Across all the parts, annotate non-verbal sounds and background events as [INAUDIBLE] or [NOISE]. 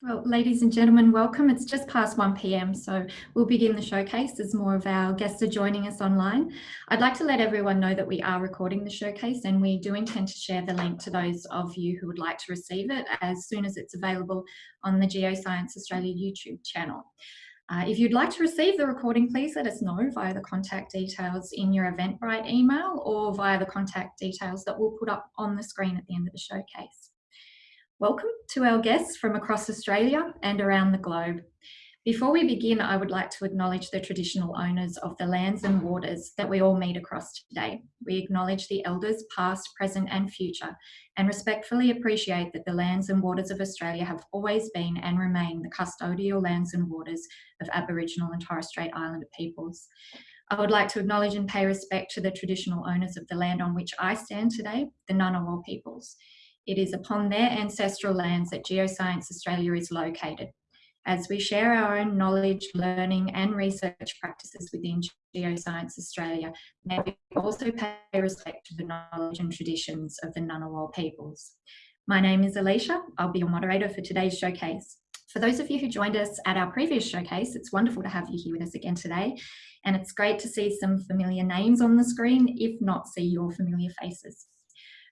Well, ladies and gentlemen, welcome. It's just past 1 p.m, so we'll begin the showcase as more of our guests are joining us online. I'd like to let everyone know that we are recording the showcase and we do intend to share the link to those of you who would like to receive it as soon as it's available on the Geoscience Australia YouTube channel. Uh, if you'd like to receive the recording, please let us know via the contact details in your Eventbrite email or via the contact details that we'll put up on the screen at the end of the showcase. Welcome to our guests from across Australia and around the globe. Before we begin, I would like to acknowledge the traditional owners of the lands and waters that we all meet across today. We acknowledge the elders past, present and future and respectfully appreciate that the lands and waters of Australia have always been and remain the custodial lands and waters of Aboriginal and Torres Strait Islander peoples. I would like to acknowledge and pay respect to the traditional owners of the land on which I stand today, the Ngunnawal peoples. It is upon their ancestral lands that Geoscience Australia is located. As we share our own knowledge, learning and research practices within Geoscience Australia, may we also pay respect to the knowledge and traditions of the Ngunnawal peoples. My name is Alicia. I'll be your moderator for today's showcase. For those of you who joined us at our previous showcase, it's wonderful to have you here with us again today. And it's great to see some familiar names on the screen, if not see your familiar faces.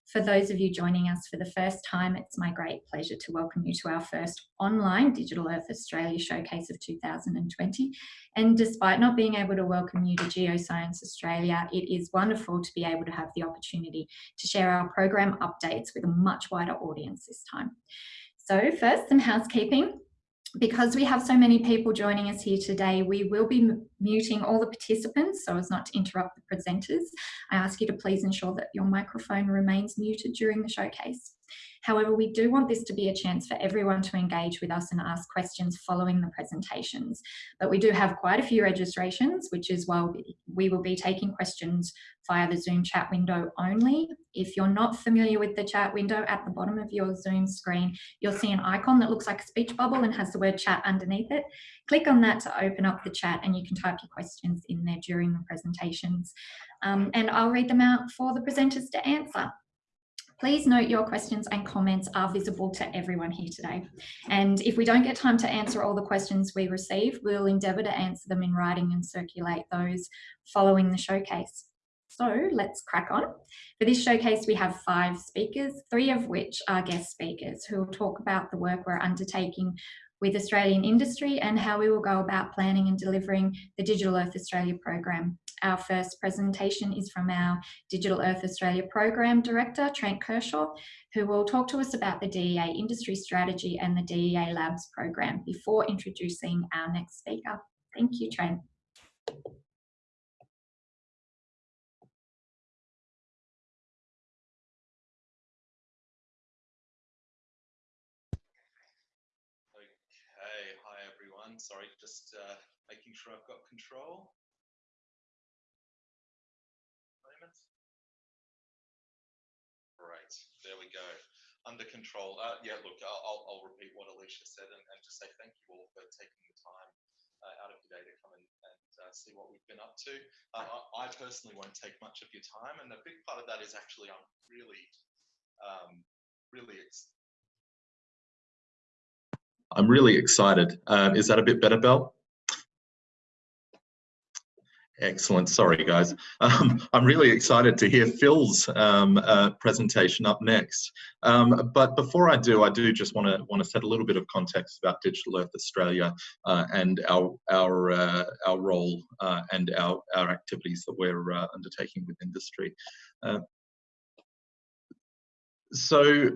For those of you joining us for the first time, it's my great pleasure to welcome you to our first online Digital Earth Australia Showcase of 2020. And despite not being able to welcome you to Geoscience Australia, it is wonderful to be able to have the opportunity to share our program updates with a much wider audience this time. So first, some housekeeping because we have so many people joining us here today, we will be muting all the participants so as not to interrupt the presenters. I ask you to please ensure that your microphone remains muted during the showcase. However, we do want this to be a chance for everyone to engage with us and ask questions following the presentations. But we do have quite a few registrations, which is why we will be taking questions via the Zoom chat window only. If you're not familiar with the chat window at the bottom of your Zoom screen, you'll see an icon that looks like a speech bubble and has the word chat underneath it. Click on that to open up the chat and you can type your questions in there during the presentations. Um, and I'll read them out for the presenters to answer. Please note your questions and comments are visible to everyone here today. And if we don't get time to answer all the questions we receive, we'll endeavour to answer them in writing and circulate those following the showcase. So let's crack on. For this showcase, we have five speakers, three of which are guest speakers who will talk about the work we're undertaking with Australian industry and how we will go about planning and delivering the Digital Earth Australia program. Our first presentation is from our Digital Earth Australia Program Director, Trent Kershaw, who will talk to us about the DEA industry strategy and the DEA Labs program before introducing our next speaker. Thank you, Trent. Sorry, just uh, making sure I've got control. Great, there we go. Under control. Uh, yeah, look, I'll, I'll, repeat what Alicia said and, and, just say thank you all for taking the time uh, out of your day to come and, and uh, see what we've been up to. Uh, I, I, personally won't take much of your time, and a big part of that is actually I'm really, um, really. I'm really excited. Uh, is that a bit better, Bell? Excellent. Sorry, guys. [LAUGHS] Um, I'm really excited to hear Phil's um, uh, presentation up next. Um, but before I do, I do just want to want to set a little bit of context about Digital Earth Australia uh, and our our uh, our role uh, and our our activities that we're uh, undertaking with industry. So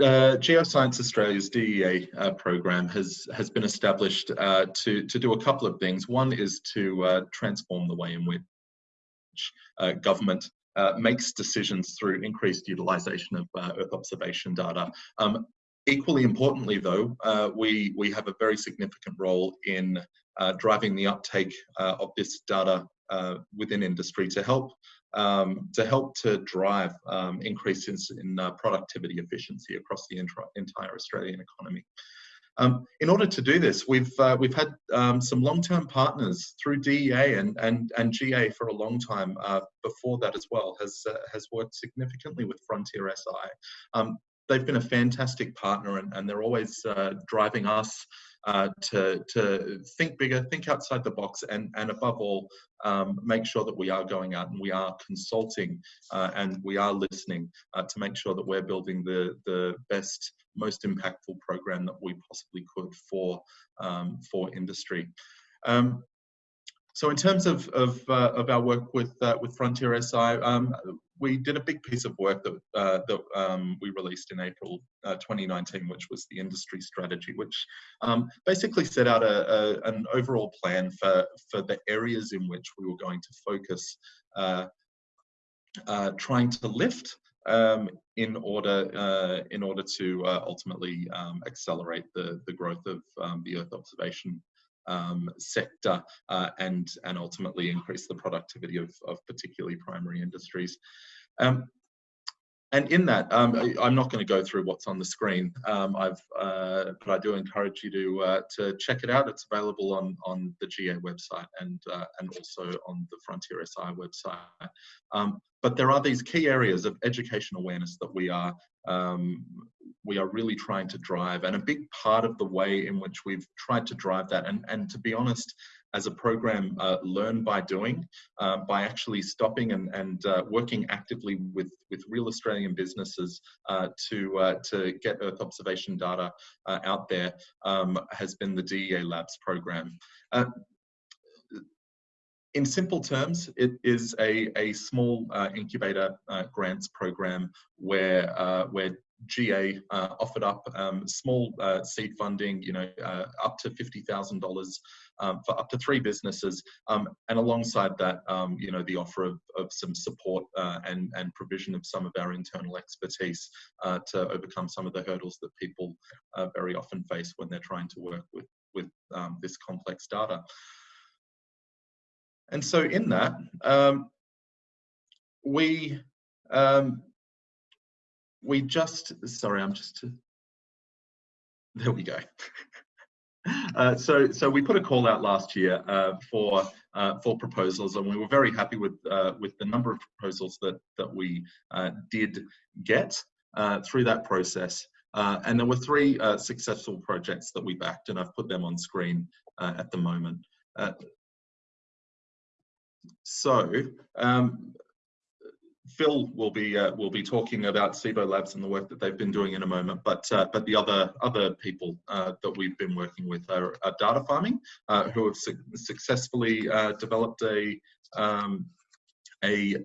uh, Geoscience Australia's DEA uh, program has has been established uh, to to do a couple of things. One is to uh, transform the way in which uh, government uh, makes decisions through increased utilisation of Earth observation data. Um, equally importantly, though, we we have a very significant role in driving the uptake of this data within industry to help um, to help to drive um, increases in uh, productivity efficiency across the entire Australian economy. Um, in order to do this, we've uh, we've had um, some long-term partners through DEA and and and GA for a long time. Uh, before that as well, has uh, has worked significantly with Frontier SI. Um, they've been a fantastic partner and, and they're always uh, driving us uh, to, to think bigger, think outside the box, and, and above all, um, make sure that we are going out and we are consulting uh, and we are listening uh, to make sure that we're building the, the best, most impactful program that we possibly could for, um, for industry. Um, so in terms of, of, uh, of our work with, uh, with Frontier SI, um, we did a big piece of work that, uh, that um, we released in April uh, 2019, which was the industry strategy, which um, basically set out a, a, an overall plan for, for the areas in which we were going to focus uh, uh trying to lift um, in order uh, in order to uh, ultimately um, accelerate the the growth of um, the Earth observation um, sector uh, and, and ultimately increase the productivity of, of particularly primary industries. Um, and in that, um, I, am not going to go through what's on the screen. Um, I've, uh, but I do encourage you to uh, to check it out. It's available on on the GA website and uh, and also on the Frontier SI website. Um, but there are these key areas of education awareness that we are um, we are really trying to drive, and a big part of the way in which we've tried to drive that, and and to be honest, as a program uh, learn by doing, uh, by actually stopping and, and uh, working actively with, with real Australian businesses uh, to, uh, to get Earth observation data uh, out there um, has been the DEA Labs program. In simple terms, it is a, a small incubator grants program where, where GA uh, offered up um, small uh, seed funding, you know, uh, up to $50,000 um, for up to three businesses. Um, and alongside that, um, you know, the offer of, of some support uh, and, and provision of some of our internal expertise uh, to overcome some of the hurdles that people uh, very often face when they're trying to work with, with um, this complex data. And so in that, um, we um, we just, sorry, I'm just, there we go. [LAUGHS] Uh, so, so we put a call out last year uh, for uh, for proposals, and we were very happy with uh, with the number of proposals that that we uh, did get uh, through that process. and there were three successful projects that we backed, and I've put them on screen at the moment. So, um, Phil will be uh, will be talking about Cibo Labs and the work that they've been doing in a moment, but uh, but the other other people uh, that we've been working with are, are data farming, uh, who have su successfully uh, developed a um, a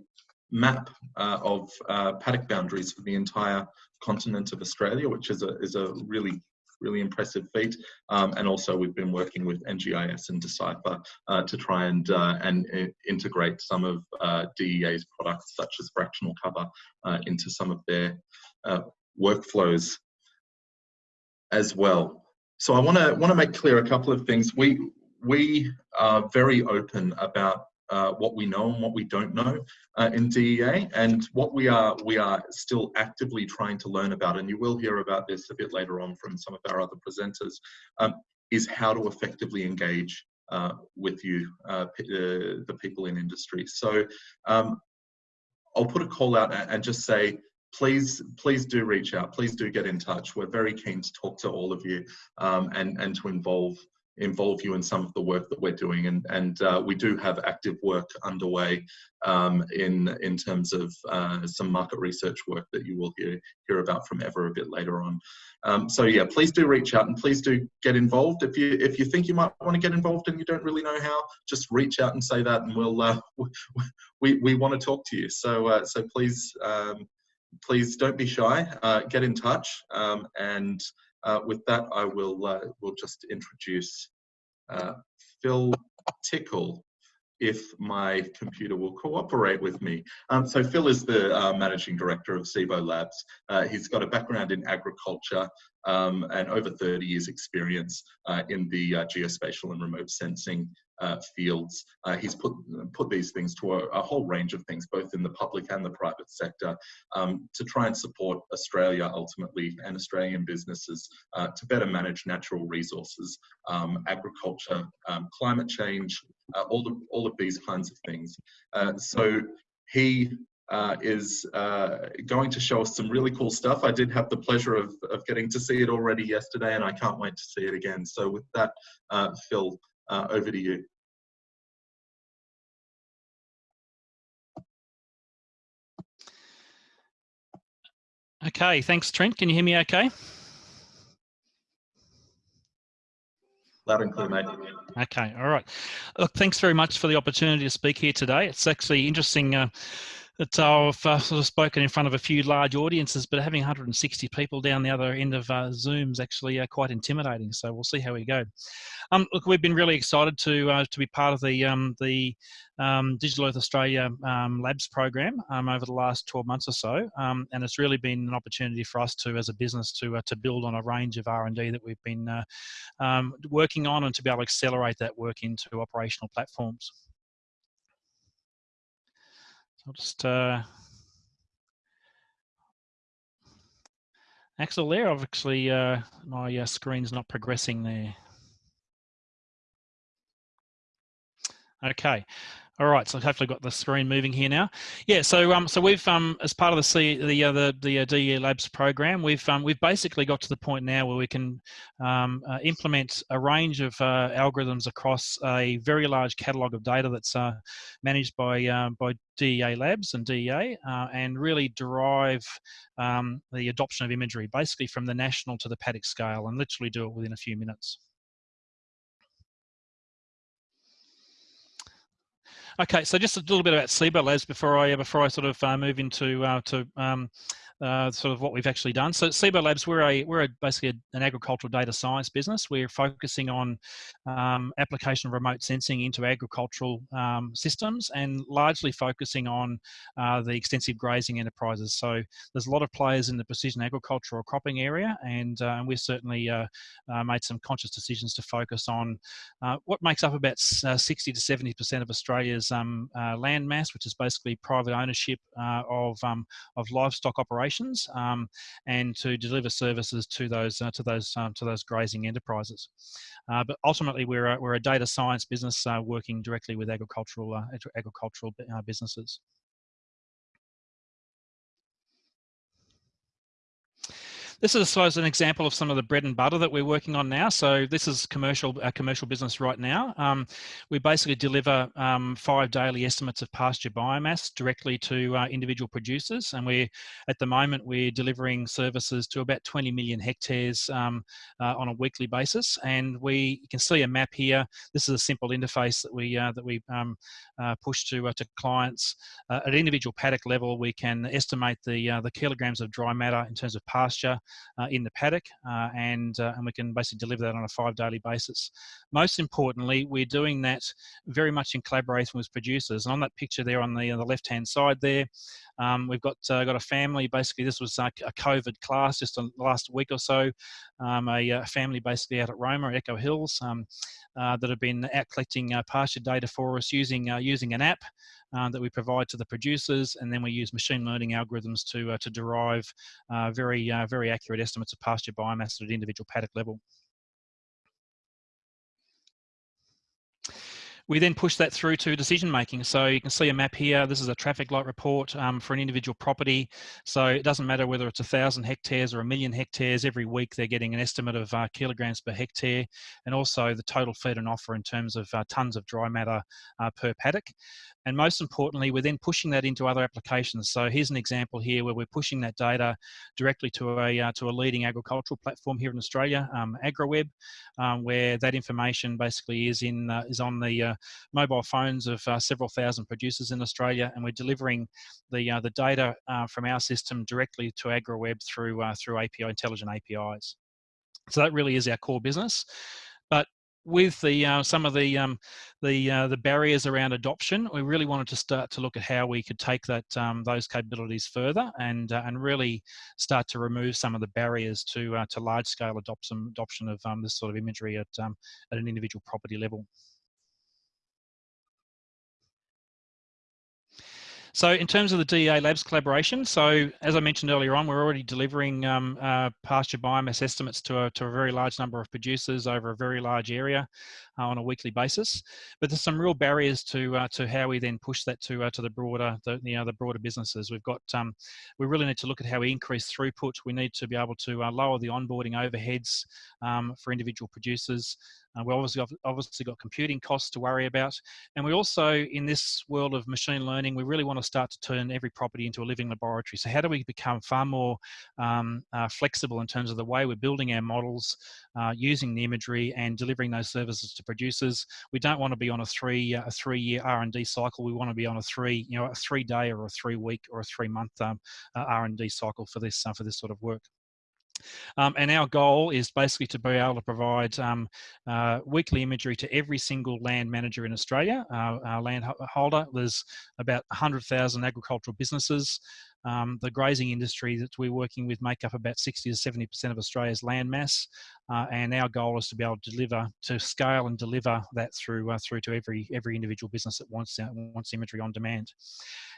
map uh, of paddock boundaries for the entire continent of Australia, which is a is a really really impressive feat. Um, and also we've been working with NGIS and Decipher uh, to try and, uh, and uh, integrate some of uh, DEA's products such as fractional cover uh, into some of their workflows as well. So I want to want to make clear a couple of things. We we are very open about uh, what we know and what we don't know uh, in DEA, and what we are we are still actively trying to learn about. And you will hear about this a bit later on from some of our other presenters. Um, is how to effectively engage uh, with you, uh, the people in industry. So um, I'll put a call out and just say, please please do reach out please do get in touch we're very keen to talk to all of you um, and and to involve involve you in some of the work that we're doing. And, and uh, we do have active work underway um, in, in terms of uh, some market research work that you will hear, hear about from Eva a bit later on. Um, so yeah, please do reach out and please do get involved. If you, if you think you might want to get involved and you don't really know how, just reach out and say that and we'll, uh, [LAUGHS] we, we want to talk to you. So, uh, so please, um, please don't be shy, uh, get in touch um, and with that, I will uh, will just introduce uh, Phil Tickle, if my computer will cooperate with me. Um, so Phil is the uh, managing director of Cibo Labs. Uh, he's got a background in agriculture um, and over 30 years experience uh, in the geospatial and remote sensing uh, fields. Uh, he's put put these things to a, a, whole range of things, both in the public and the private sector, um, to try and support Australia ultimately and Australian businesses uh, to better manage natural resources, um, agriculture, um, climate change, uh, all of all of these kinds of things. Uh, so he uh, is uh, going to show us some really cool stuff. I did have the pleasure of, of getting to see it already yesterday and I can't wait to see it again. So with that, Phil, over to you. Okay, thanks Trent. Can you hear me okay? Loud and clear, mate. Okay, all right. Look, thanks very much for the opportunity to speak here today. It's actually interesting uh, that I've uh, sort of spoken in front of a few large audiences, but having 160 people down the other end of uh, Zoom is actually uh, quite intimidating. So we'll see how we go. Um, look, we've been really excited to uh, to be part of the um, the um, Digital Earth Australia um, Labs program um, over the last 12 months or so, um, and it's really been an opportunity for us to, as a business, to uh, to build on a range of R&D that we've been uh, working on, and to be able to accelerate that work into operational platforms. I'll just uh, Axel there, obviously uh, my uh, screen's not progressing there. Okay, all right, so hopefully got the screen moving here now. Yeah, so um, so we've um, as part of the C, the uh, the the uh, DE Labs program, we've um, we've basically got to the point now where we can um, uh, implement a range of uh, algorithms across a very large catalog of data that's uh, managed by uh, by DEA Labs and DEA, uh, and really derive um, the adoption of imagery, basically from the national to the paddock scale, and literally do it within a few minutes. Okay, so just a little bit about Cibo Labs before I before I sort of uh, move into uh, to um, uh, sort of what we've actually done. So Cibo Labs, we're a we're a, basically a, an agricultural data science business. We're focusing on um, application of remote sensing into agricultural um, systems and largely focusing on uh, the extensive grazing enterprises. So there's a lot of players in the precision agricultural cropping area, and, uh, we've certainly uh, uh, made some conscious decisions to focus on uh, what makes up about 60 to 70 percent of Australia's um, land mass, which is basically private ownership of um, of livestock operations operations um, and to deliver services to those uh, to those um, to those grazing enterprises. Uh, but ultimately, we're a, we're a data science business uh, working directly with agricultural uh, agricultural uh, businesses. This is, I suppose, an example of some of the bread and butter that we're working on now. So this is commercial, commercial business right now. Um, we basically deliver um, five daily estimates of pasture biomass directly to uh, individual producers. And we're, at the moment, we're delivering services to about 20 million hectares um, uh, on a weekly basis. And we you can see a map here. This is a simple interface that we, uh, that we um, uh, push to, uh, to clients. Uh, at individual paddock level, we can estimate the, the kilograms of dry matter in terms of pasture in the paddock, uh, and uh, and we can basically deliver that on a five daily basis. Most importantly, we're doing that very much in collaboration with producers. And on that picture there on the, on the left hand side there, um, we've got uh, got a family. Basically, this was a COVID class just last week or so. Um, a, a, family basically out at Roma, Echo Hills, um, uh, that have been out collecting uh, pasture data for us using using an app uh, that we provide to the producers, and then we use machine learning algorithms to uh, to derive uh, very uh, very accurate estimates of pasture biomass at an individual paddock level. We then push that through to decision making. So you can see a map here. This is a traffic light report um, for an individual property. So it doesn't matter whether it's a thousand hectares or a million hectares. Every week they're getting an estimate of uh, kilograms per hectare, and also the total feed and offer in terms of uh, tons of dry matter uh, per paddock. And most importantly, we're then pushing that into other applications. So here's an example here where we're pushing that data directly to a uh, to a leading agricultural platform here in Australia, um, AgriWebb, um, where that information basically is in uh, is on the uh, mobile phones of uh, several thousand producers in Australia, and we're delivering the uh, the data uh, from our system directly to AgriWebb through through API intelligent APIs. So that really is our core business. But with the uh, some of the um, the uh, the barriers around adoption, we really wanted to start to look at how we could take that um, those capabilities further and uh, and really start to remove some of the barriers to to large scale adoption adoption of um, this sort of imagery at um, at an individual property level. So in terms of the DEA Labs collaboration, so as I mentioned earlier on, we're already delivering um, uh, pasture biomass estimates to a, to a very large number of producers over a very large area uh, on a weekly basis. But there's some real barriers to uh, to how we then push that to uh, to the broader the you know the broader businesses. We've got um, we really need to look at how we increase throughput. We need to be able to uh, lower the onboarding overheads um, for individual producers. Uh, we obviously got, obviously got computing costs to worry about, and we also in this world of machine learning, we really want to start to turn every property into a living laboratory. So how do we become far more um, uh, flexible in terms of the way we're building our models, uh, using the imagery, and delivering those services to producers? We don't want to be on a three a three year R and D cycle. We want to be on a three you know a three day or a three week or a three month um, uh, R and D cycle for this uh, for this sort of work. Um, and our goal is basically to be able to provide um, uh, weekly imagery to every single land manager in Australia, uh, our land holder. There's about 100,000 agricultural businesses. Um, the grazing industry that we're working with make up about 60 to 70% of Australia's land mass. Uh, and our goal is to be able to deliver, to scale and deliver that through uh, through to every every individual business that wants uh, wants imagery on demand.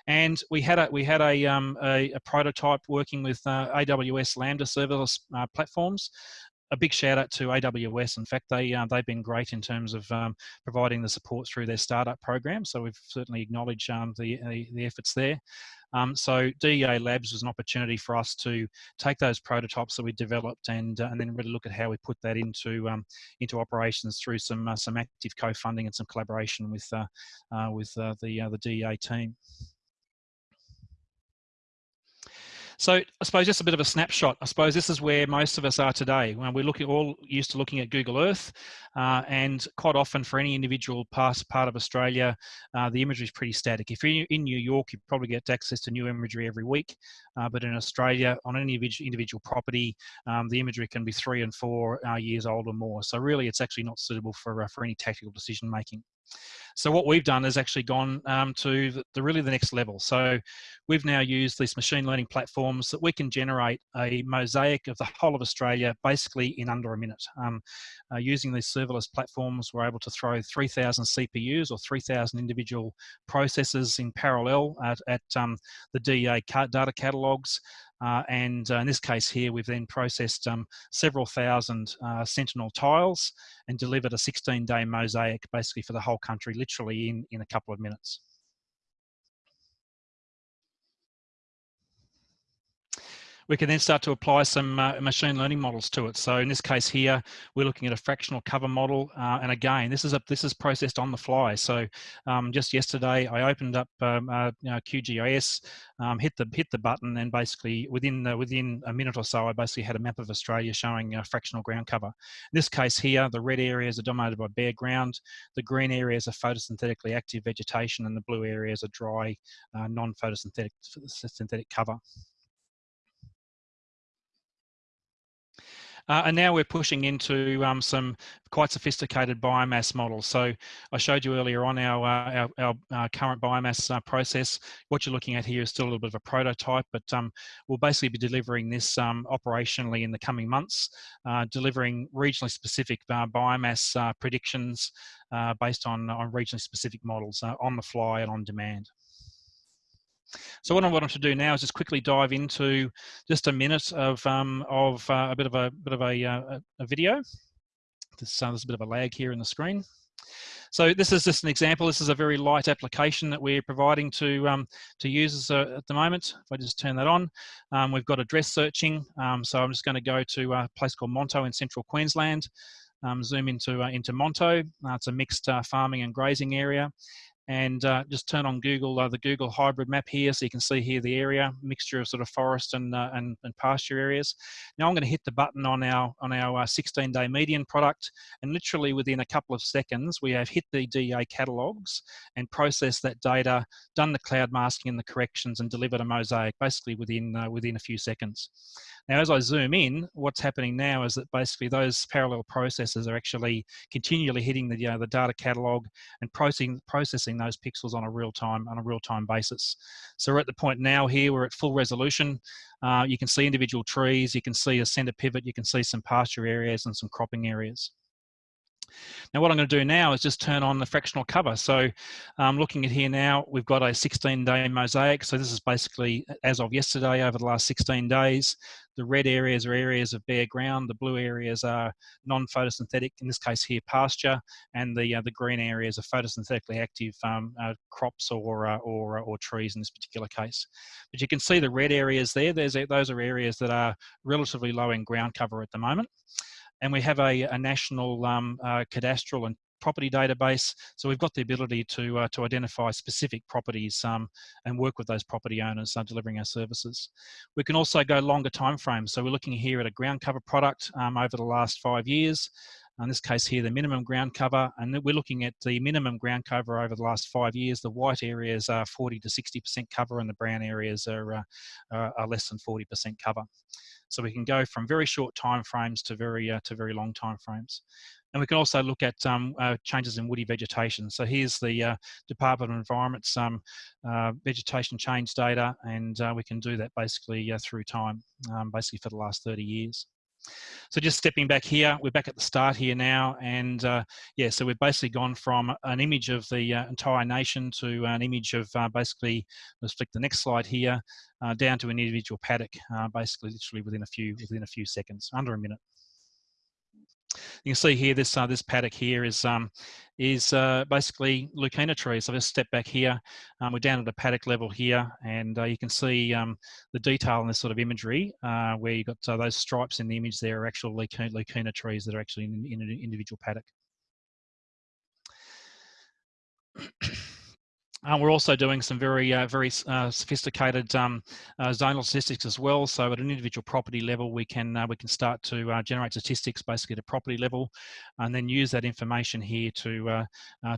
And we had a we had a um, a, a, prototype working with uh, AWS Lambda serverless uh, platforms a big shout out to AWS. In fact, they uh, they've been great in terms of um, providing the support through their startup program. So we've certainly acknowledged um, the, the, the efforts there. Um, so DEA Labs was an opportunity for us to take those prototypes that we developed and uh, and then really look at how we put that into um, into operations through some uh, some active co-funding and some collaboration with uh, uh with uh, the the DEA team. So I suppose just a bit of a snapshot. I suppose this is where most of us are today. When we're looking, all used to looking at Google Earth, uh, and quite often for any individual part, part of Australia, uh, the imagery is pretty static. If you're in New York, you probably get access to new imagery every week, uh, but in Australia, on any individual property, um, the imagery can be three and four uh, years old or more. So really, it's actually not suitable for uh, for any tactical decision making. So what we've done is actually gone um, to the, the, really the next level. So we've now used these machine learning platforms that we can generate a mosaic of the whole of Australia basically in under a minute. Um, uh, using these serverless platforms, we're able to throw 3,000 CPUs or 3,000 individual processors in parallel at, at um, the DEA data catalogs. Uh, and uh, in this case here, we've then processed um, several thousand uh, Sentinel tiles and delivered a 16 day mosaic basically for the whole country, literally in, in a couple of minutes. We can then start to apply some uh, machine learning models to it. So in this case here, we're looking at a fractional cover model. Uh, and again, this is a this is processed on the fly. So um, just yesterday, I opened up um, uh, you know, QGIS, um, hit the hit the button, and basically within the, within a minute or so, I basically had a map of Australia showing uh, fractional ground cover. In this case here, the red areas are dominated by bare ground, the green areas are photosynthetically active vegetation, and the blue areas are dry, uh, non-photosynthetic synthetic cover. Uh, and now we're pushing into um, some quite sophisticated biomass models. So I showed you earlier on our, uh, our, our uh, current biomass uh, process. What you're looking at here is still a little bit of a prototype, but um, we'll basically be delivering this um, operationally in the coming months, uh, delivering regionally specific uh, biomass predictions based on, on regionally specific models on the fly and on demand. So what I want to do now is just quickly dive into just a minute of um, of uh, a bit of a bit of a, uh, a video. This, uh, there's a bit of a lag here in the screen. So this is just an example. This is a very light application that we're providing to um, to users uh, at the moment. If I just turn that on, um, we've got address searching. Um, so I'm just going to go to a place called Monto in central Queensland. Um, zoom into uh, into Monto. Uh, it's a mixed uh, farming and grazing area, and uh, just turn on Google, uh, the Google hybrid map here, so you can see here the area, mixture of sort of forest and, uh, and, and, pasture areas. Now I'm going to hit the button on our, on our 16-day uh, median product, and literally within a couple of seconds, we have hit the DEA catalogs and processed that data, done the cloud masking and the corrections, and delivered a mosaic basically within, uh, within a few seconds. Now, as I zoom in, what's happening now is that basically those parallel processes are actually continually hitting the, you know, the data catalog and processing, processing those pixels on a real time on a real time basis. So we're at the point now here we're at full resolution. Uh, you can see individual trees, you can see a center pivot, you can see some pasture areas and some cropping areas. Now what I'm going to do now is just turn on the fractional cover. So um, looking at here now, we've got a 16 day mosaic. So this is basically as of yesterday over the last 16 days. The red areas are areas of bare ground. The blue areas are non-photosynthetic, in this case here pasture, and the uh, the green areas are photosynthetically active um, uh, crops or, uh, or, or trees in this particular case. But you can see the red areas there. There's, those are areas that are relatively low in ground cover at the moment and we have a, a national um, uh, cadastral and property database. So we've got the ability to uh, to identify specific properties um, and work with those property owners uh, delivering our services. We can also go longer time frames. So we're looking here at a ground cover product um, over the last five years. In this case here, the minimum ground cover, and we're looking at the minimum ground cover over the last five years. The white areas are 40 to 60% cover and the brown areas are, uh, are less than 40% cover. So we can go from very short time frames to very uh, to very long time frames. And we can also look at um, uh, changes in woody vegetation. So here's the uh, Department of Environment's um, uh, vegetation change data, and uh, we can do that basically uh, through time, um, basically for the last 30 years. So just stepping back here, we're back at the start here now, and uh, yeah, so we've basically gone from an image of the uh, entire nation to an image of uh, basically, let's flick the next slide here, uh, down to an individual paddock, basically literally within a few within a few seconds, under a minute. You can see here this uh, this paddock here is um, is uh, basically leucaena trees. So I'll just step back here. Um, we're down at the paddock level here, and uh, you can see um, the detail in this sort of imagery uh, where you've got uh, those stripes in the image there are actual leucaena trees that are actually in, in an individual paddock. Uh, we're also doing some very, uh, very uh, sophisticated um, uh, zonal statistics as well. So at an individual property level, we can uh, we can start to uh, generate statistics basically at a property level, and then use that information here to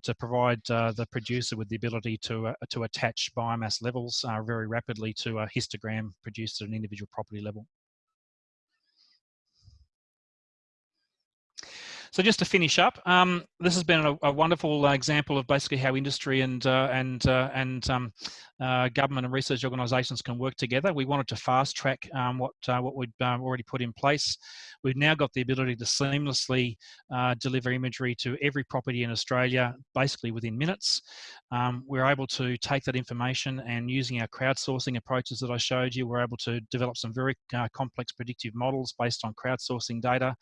to provide the producer with the ability to to attach biomass levels very rapidly to a histogram produced at an individual property level. So just to finish up, um, this has been a, a wonderful uh, example of basically how industry and uh, and uh, and um, uh, government and research organisations can work together. We wanted to fast track um, what uh, what we'd um, already put in place. We've now got the ability to seamlessly deliver imagery to every property in Australia, basically within minutes. Um, we're able to take that information and using our crowdsourcing approaches that I showed you, we're able to develop some very complex predictive models based on crowdsourcing data,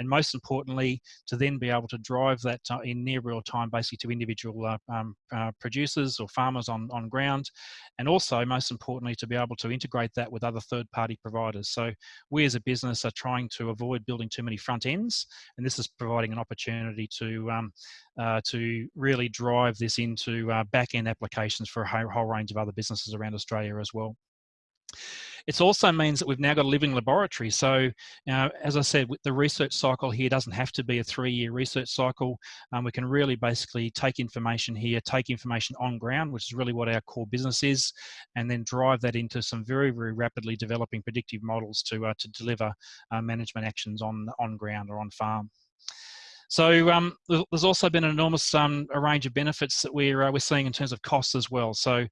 and most importantly, to then be able to drive that in near real time basically to individual uh, um, uh, producers or farmers on, on ground and also most importantly to be able to integrate that with other third party providers so we as a business are trying to avoid building too many front ends and this is providing an opportunity to um, uh, to really drive this into uh, back end applications for a whole range of other businesses around Australia as well. It also means that we've now got a living laboratory. So, uh, as I said, the research cycle here doesn't have to be a three-year research cycle. Um, we can really basically take information here, take information on ground, which is really what our core business is, and then drive that into some very, very rapidly developing predictive models to uh, to deliver uh, management actions on on ground or on farm. So um, there's also been an enormous um, a range of benefits that we're uh, we're seeing in terms of costs as well. So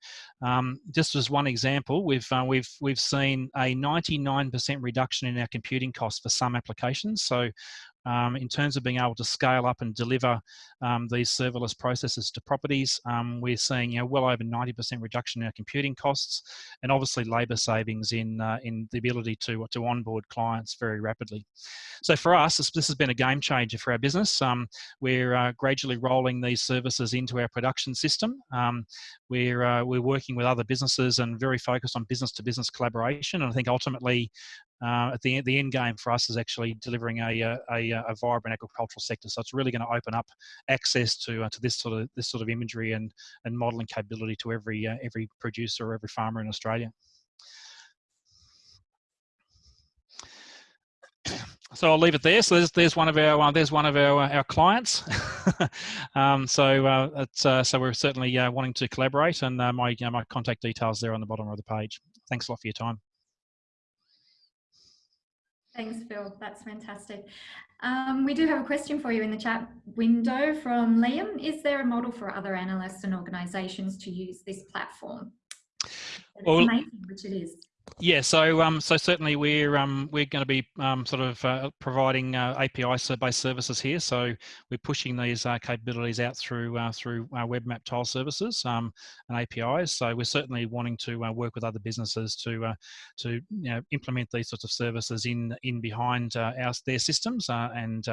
um, just as one example, we've uh, we've we've seen a 99% reduction in our computing costs for some applications. So um, in terms of being able to scale up and deliver um, these serverless processes to properties. Um, we're seeing you know, well over 90% reduction in our computing costs and obviously labour savings in, uh, in the ability to, to onboard clients very rapidly. So for us, this, this has been a game changer for our business. Um, we're uh, gradually rolling these services into our production system. Um, we're, uh, we're working with other businesses and very focused on business to business collaboration. And I think ultimately uh, at the, the end game for us is actually delivering a, uh, a, uh, a vibrant agricultural sector. So it's really going to open up access to, uh, to this sort of this sort of imagery and, and modelling capability to every uh, every producer or every farmer in Australia. so I'll leave it there. So there's, there's one of our uh, there's one of our our clients. [LAUGHS] um, so uh, uh, so we're certainly wanting to collaborate, and my my contact details there on the bottom of the page. Thanks a lot for your time. Thanks, Phil. That's fantastic. Um, we do have a question for you in the chat window from Liam. Is there a model for other analysts and organisations to use this platform? It's well, amazing, which it is. Yeah, so um, so certainly we're um, we're going to be um, sort of uh, providing uh, API-based services here. So we're pushing these uh, capabilities out through uh, through our web map tile services um, and APIs. So we're certainly wanting to uh, work with other businesses to uh, to you know, implement these sorts of services in in behind our their systems and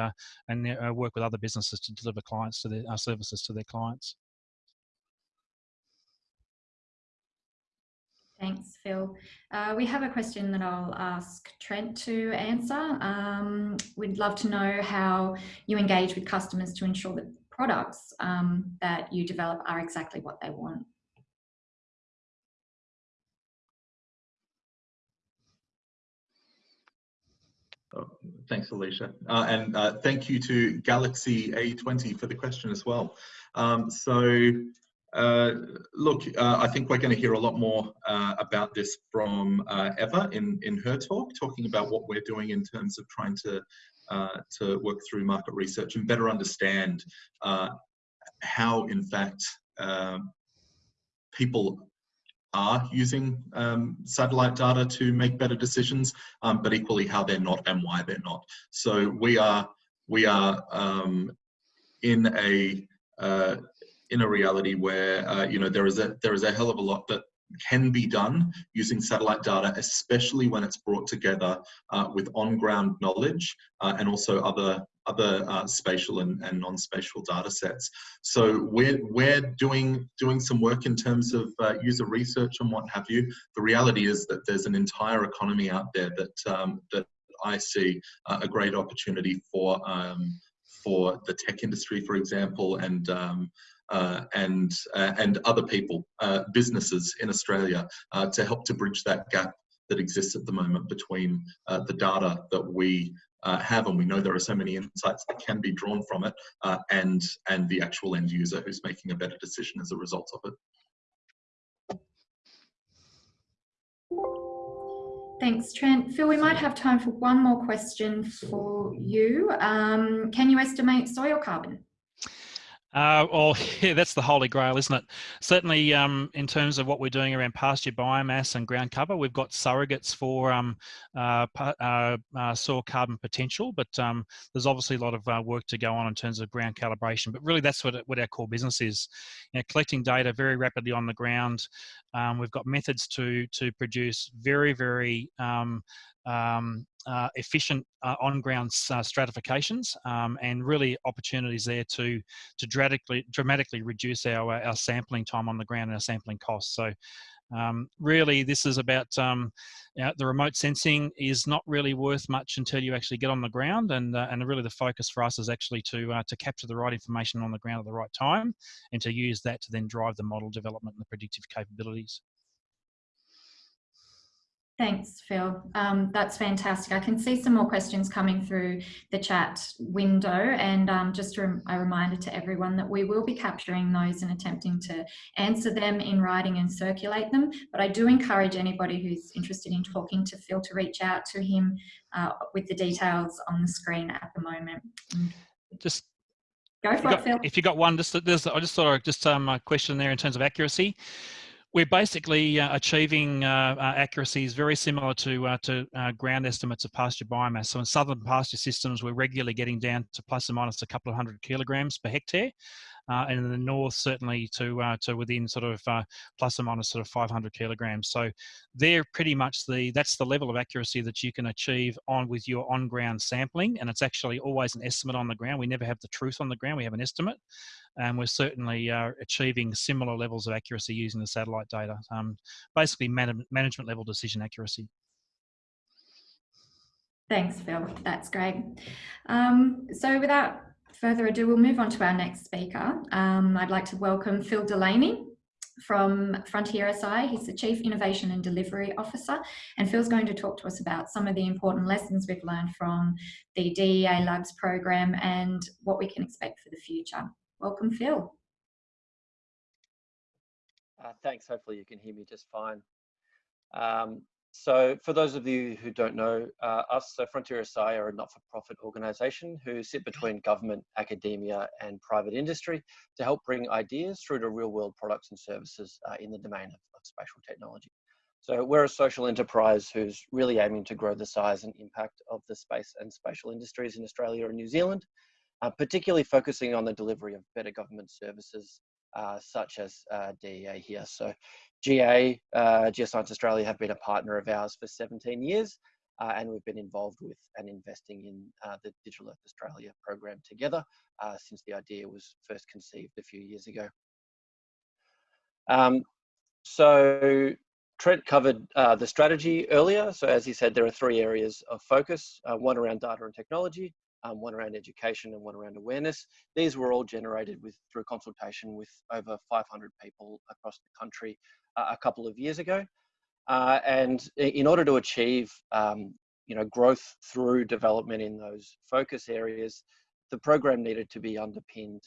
and work with other businesses to deliver clients to their services to their clients. Thanks, Phil. Uh, we have a question that I'll ask Trent to answer. Um, we'd love to know how you engage with customers to ensure that products um, that you develop are exactly what they want. Oh, thanks, Alicia. Uh, and uh, thank you to Galaxy A20 for the question as well. Um, so uh, look, uh, I think we're going to hear a lot more uh, about this from uh, Eva in, in her talk, talking about what we're doing in terms of trying to, uh, to work through market research and better understand how, in fact, um, people are using um, satellite data to make better decisions, um, but equally how they're not and why they're not. So we are, we are um, in a in a reality where uh, you know there is a there is a hell of a lot that can be done using satellite data, especially when it's brought together uh, with on-ground knowledge uh, and also other other uh, spatial and, and non-spatial data sets. So we're, we're doing, doing some work in terms of uh, user research and what have you. The reality is that there's an entire economy out there that, um, that I see uh, a great opportunity for, um, for the tech industry, for example, and um, and uh, and other people, uh, businesses in Australia, uh, to help to bridge that gap that exists at the moment between uh, the data that we uh, have, and we know there are so many insights that can be drawn from it, and and the actual end user who's making a better decision as a result of it. Thanks, Trent. Phil, we might have time for one more question for you. Um, can you estimate soil carbon? Uh, well, [LAUGHS] yeah, that's the holy grail, isn't it? Certainly, um, in terms of what we're doing around pasture biomass and ground cover, we've got surrogates for um, uh, uh, uh, soil carbon potential, but um, there's obviously a lot of uh, work to go on in terms of ground calibration. But really, that's what, what our core business is. You know, collecting data very rapidly on the ground. Um, we've got methods to to produce very, very um, um, uh, efficient uh, on-ground uh, stratifications um, and really opportunities there to to dramatically dramatically reduce our our sampling time on the ground and our sampling costs. So um, really, this is about um, you know, the remote sensing is not really worth much until you actually get on the ground, and uh, and really the focus for us is actually to uh, to capture the right information on the ground at the right time, and to use that to then drive the model development and the predictive capabilities. Thanks, Phil. Um, that's fantastic. I can see some more questions coming through the chat window and um, just a, a, reminder to everyone that we will be capturing those and attempting to answer them in writing and circulate them. But I do encourage anybody who's interested in talking to Phil to reach out to him uh, with the details on the screen at the moment. Just Go for it, got, Phil. If you got one, just there's, I just thought I'd just um, a question there in terms of accuracy we're basically uh, achieving uh, uh, accuracies very similar to uh, to uh, ground estimates of pasture biomass. So in southern pasture systems, we're regularly getting down to plus or minus a couple of hundred kilograms per hectare, and in the north certainly to uh, to within sort of uh, plus or minus sort of 500 kilograms. So they're pretty much the that's the level of accuracy that you can achieve on with your on-ground sampling, and it's actually always an estimate on the ground. We never have the truth on the ground; we have an estimate, and we're certainly uh, achieving similar levels of accuracy using the satellite data. Um, basically, man management level decision accuracy. Thanks, Phil. That's great. Um, so without further ado, we'll move on to our next speaker. Um, I'd like to welcome Phil Delaney from Frontier SI. He's the Chief Innovation and Delivery Officer. And Phil's going to talk to us about some of the important lessons we've learned from the DEA Labs program and what we can expect for the future. Welcome, Phil. Uh, thanks. Hopefully you can hear me just fine. Um, so for those of you who don't know uh, us, so Frontier SI are a not-for-profit organisation who sit between government, academia and private industry to help bring ideas through to real-world products and services uh, in the domain of, of, spatial technology. So we're a social enterprise who's really aiming to grow the size and impact of the space and spatial industries in Australia and New Zealand, uh, particularly focusing on the delivery of better government services such as uh, DEA here. So GA, uh, Geoscience Australia have been a partner of ours for 17 years uh, and we've been involved with and investing in uh, the Digital Earth Australia program together since the idea was first conceived a few years ago. Um, so Trent covered uh, the strategy earlier. So as he said, there are three areas of focus, uh, one around data and technology, um, one around education and one around awareness. These were all generated with through consultation with over 500 people across the country uh, a couple of years ago. Uh, and in order to achieve um, you know, growth through development in those focus areas, the program needed to be underpinned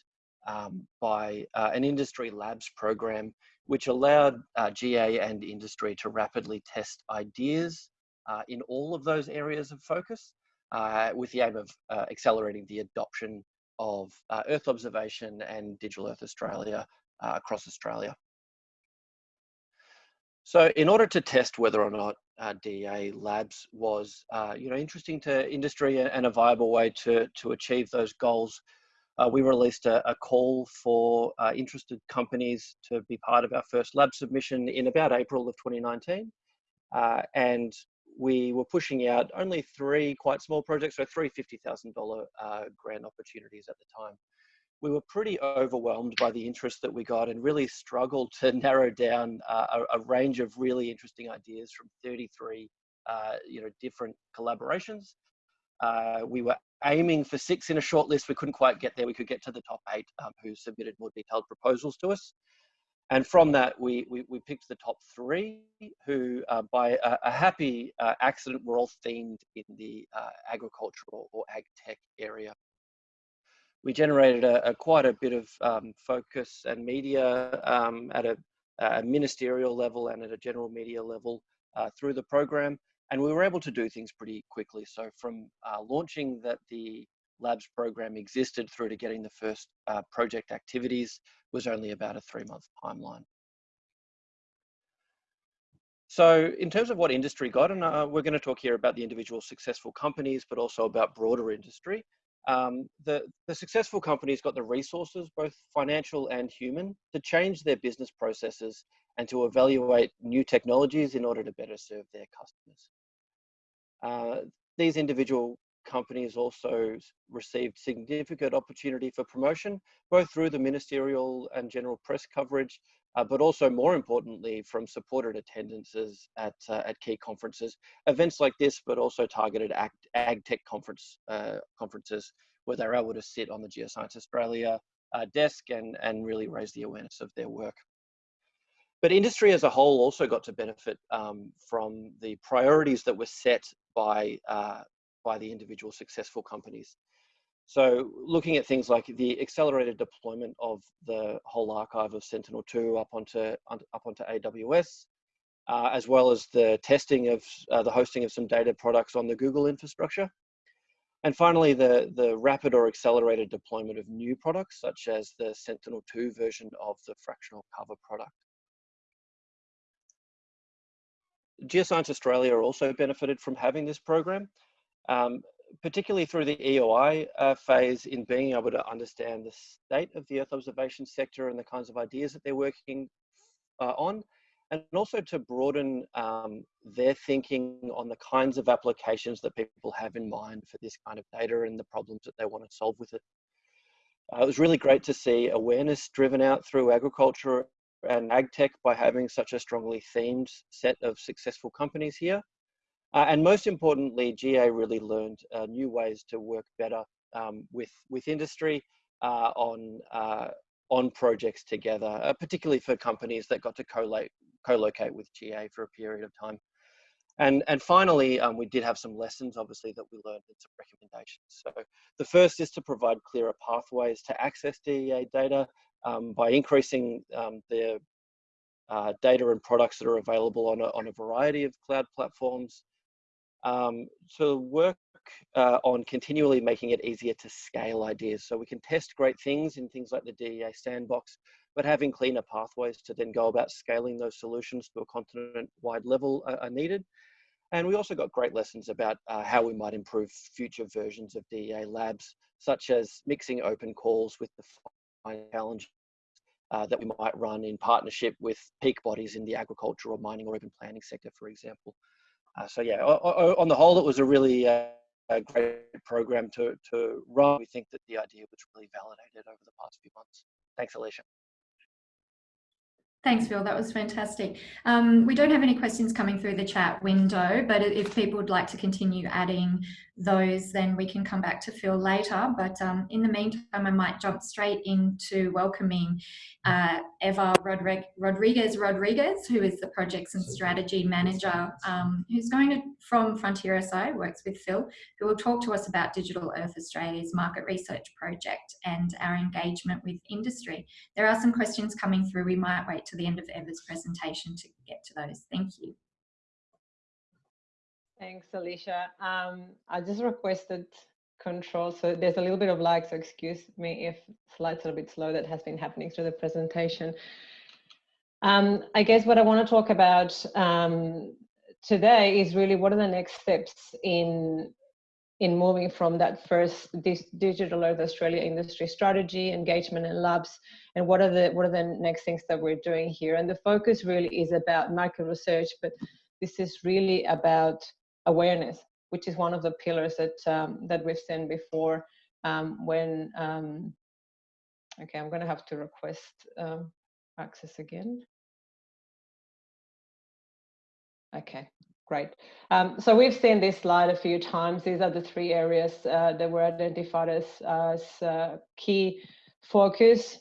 um, by uh, an industry labs program which allowed uh, GA and industry to rapidly test ideas uh, in all of those areas of focus with the aim of uh, accelerating the adoption of uh, Earth observation and Digital Earth Australia uh, across Australia. So in order to test whether or not DEA labs was you know, interesting to industry and a viable way to, to achieve those goals, uh, we released a, a call for uh, interested companies to be part of our first lab submission in about April of 2019. Uh, and we were pushing out only three quite small projects, so three $50,000 uh, grant opportunities at the time. We were pretty overwhelmed by the interest that we got and really struggled to [LAUGHS] narrow down uh, a, a, range of really interesting ideas from 33 uh, you know, different collaborations. we were aiming for six in a short list. We couldn't quite get there. We could get to the top eight um, who submitted more detailed proposals to us. And from that, we, we, we picked the top three who, uh, by a, a happy uh, accident, were all themed in the uh, agricultural or ag tech area. We generated a, a quite a bit of um, focus and media um, at a, a, ministerial level and at a general media level uh, through the program and we were able to do things pretty quickly. So from uh, launching that the labs program existed through to getting the first uh, project activities was only about a three month timeline. So in terms of what industry got, and uh, we're going to talk here about the individual successful companies, but also about broader industry. Um, the, the successful companies got the resources, both financial and human, to change their business processes and to evaluate new technologies in order to better serve their customers. Uh, these individual companies also received significant opportunity for promotion, both through the ministerial and general press coverage, uh, but also more importantly from supported attendances at, uh, at key conferences. Events like this, but also targeted ag, ag tech conference, uh, conferences where they're able to sit on the Geoscience Australia uh, desk and, and really raise the awareness of their work. But industry as a whole also got to benefit um, from the priorities that were set by, uh, by the individual successful companies. So looking at things like the accelerated deployment of the whole archive of Sentinel-2 up onto, up onto AWS, uh, as well as the testing of uh, the hosting of some data products on the Google infrastructure. And finally, the, the rapid or accelerated deployment of new products, such as the Sentinel-2 version of the fractional cover product. Geoscience Australia also benefited from having this program, um, particularly through the EOI uh, phase in being able to understand the state of the Earth observation sector and the kinds of ideas that they're working uh, on, and also to broaden um, their thinking on the kinds of applications that people have in mind for this kind of data and the problems that they want to solve with it. Uh, it was really great to see awareness driven out through agriculture and ag tech by having such a strongly themed set of successful companies here. Uh, and most importantly, GA really learned uh, new ways to work better um, with, with industry uh, on, uh, on projects together, uh, particularly for companies that got to co-locate with GA for a period of time. And, and finally, um, we did have some lessons, obviously, that we learned and some recommendations. So the first is to provide clearer pathways to access DEA data um, by increasing um, the uh, data and products that are available on a, on a variety of cloud platforms, um, to work uh, on continually making it easier to scale ideas. So we can test great things in things like the DEA sandbox, but having cleaner pathways to then go about scaling those solutions to a continent-wide level are, are, needed. And we also got great lessons about uh, how we might improve future versions of DEA labs, such as mixing open calls with the challenges uh, that we might run in partnership with peak bodies in the agricultural, mining, or even planning sector, for example. Uh, so yeah, on the whole, it was a really uh, a great program to, to run. We think that the idea was really validated over the past few months. Thanks, Alicia. Thanks, Phil. That was fantastic. Um, we don't have any questions coming through the chat window, but if people would like to continue adding those, then we can come back to Phil later. But um, in the meantime, I might jump straight into welcoming uh, Eva Rodriguez Rodriguez, who is the Projects and Strategy Manager, um, who's going to, from Frontier SI, works with Phil, who will talk to us about Digital Earth Australia's market research project and our engagement with industry. There are some questions coming through. We might wait to the end of Eva's presentation to get to those. Thank you. Thanks, Alicia. Um, I just requested control. So there's a little bit of lag, so excuse me if slides are a bit slow. That has been happening through the presentation. Um, I guess what I want to talk about um, today is really what are the next steps in in moving from that first digital earth australia industry strategy engagement and labs and what are the what are the next things that we're doing here and the focus really is about market research but this is really about awareness, which is one of the pillars that um, that we've seen before. Um, when um, okay, I'm going to have to request um, access again. Okay, great. Um, so we've seen this slide a few times. These are the three areas uh, that were identified as, as uh, key focus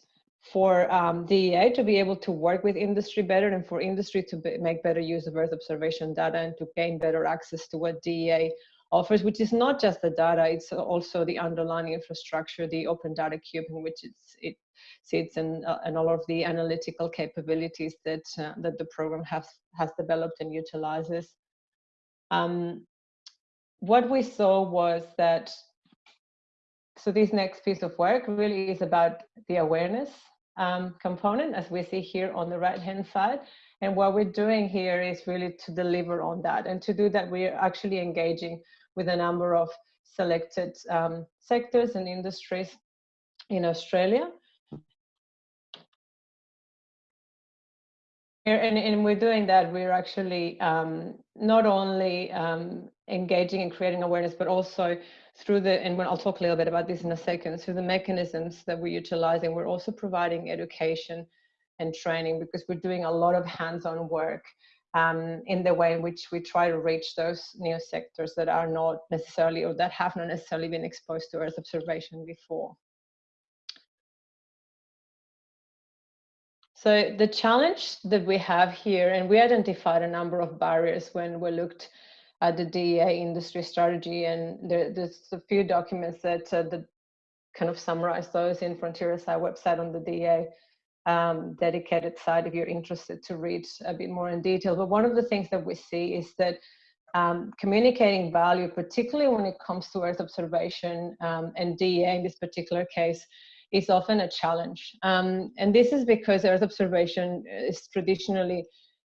for um, DEA to be able to work with industry better and for industry to be, make better use of Earth observation data and to gain better access to what DEA offers, which is not just the data, it's also the underlying infrastructure, the open data cube in which it sits and, uh, and all of the analytical capabilities that, uh, that the program has, has developed and utilizes. Um, what we saw was that so this next piece of work really is about the awareness um, component, as we see here on the right-hand side. And what we're doing here is really to deliver on that. And to do that, we're actually engaging with a number of selected um, sectors and industries in Australia. And, and we're doing that, we're actually um, not only um, engaging and creating awareness, but also through the, and I'll talk a little bit about this in a second, through the mechanisms that we're utilizing, we're also providing education and training because we're doing a lot of hands-on work um, in the way in which we try to reach those new sectors that are not necessarily or that have not necessarily been exposed to Earth observation before. So the challenge that we have here, and we identified a number of barriers when we looked uh, the DEA industry strategy, and there, there's a few documents that, uh, kind of summarize those in Frontier SI website on the DEA um, dedicated site if you're interested to read a bit more in detail. But one of the things that we see is that um, communicating value, particularly when it comes to Earth observation um, and DEA in this particular case, is often a challenge. Um, and this is because Earth observation is traditionally